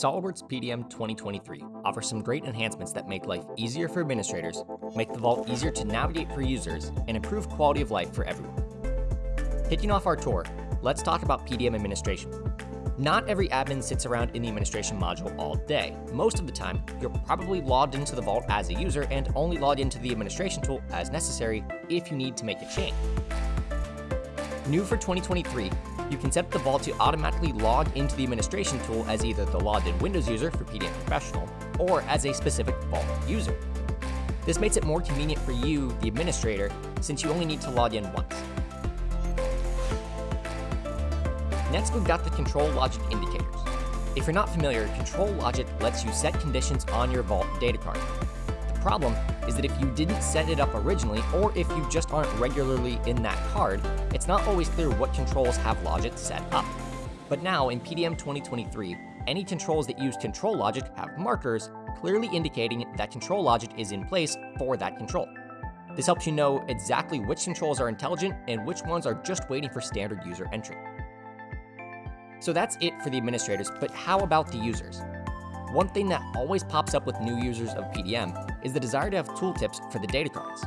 SOLIDWORKS PDM 2023 offers some great enhancements that make life easier for administrators, make the Vault easier to navigate for users, and improve quality of life for everyone. Kicking off our tour, let's talk about PDM administration. Not every admin sits around in the administration module all day. Most of the time, you're probably logged into the Vault as a user and only logged into the administration tool as necessary if you need to make a change. New for 2023, you can set the Vault to automatically log into the administration tool as either the logged in Windows user for PDM Professional or as a specific Vault user. This makes it more convenient for you, the administrator, since you only need to log in once. Next, we've got the control logic indicators. If you're not familiar, control logic lets you set conditions on your Vault data card. Problem is that if you didn't set it up originally, or if you just aren't regularly in that card, it's not always clear what controls have logic set up. But now, in PDM 2023, any controls that use control logic have markers, clearly indicating that control logic is in place for that control. This helps you know exactly which controls are intelligent and which ones are just waiting for standard user entry. So that's it for the administrators, but how about the users? One thing that always pops up with new users of PDM is the desire to have tooltips for the data cards.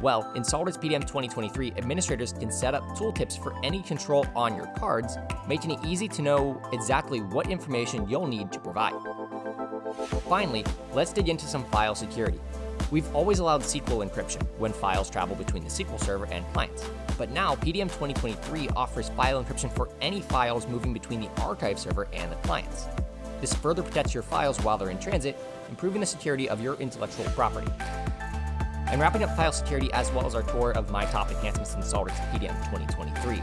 Well, in SOLIDWORKS PDM 2023, administrators can set up tooltips for any control on your cards, making it easy to know exactly what information you'll need to provide. Finally, let's dig into some file security. We've always allowed SQL encryption when files travel between the SQL server and clients. But now, PDM 2023 offers file encryption for any files moving between the archive server and the clients. This further protects your files while they're in transit, improving the security of your intellectual property. I'm wrapping up file security as well as our tour of my top enhancements in SOLIDWORKS PDM 2023.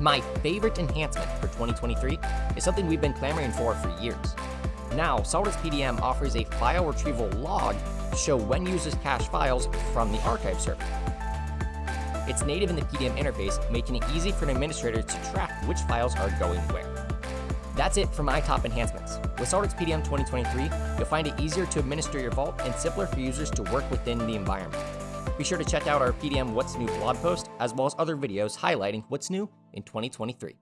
My favorite enhancement for 2023 is something we've been clamoring for for years. Now, SOLIDWORKS PDM offers a file retrieval log to show when users cache files from the archive server. It's native in the PDM interface, making it easy for an administrator to track which files are going where. That's it for my top enhancements. With SOLIDWORKS PDM 2023, you'll find it easier to administer your Vault and simpler for users to work within the environment. Be sure to check out our PDM What's New blog post, as well as other videos highlighting what's new in 2023.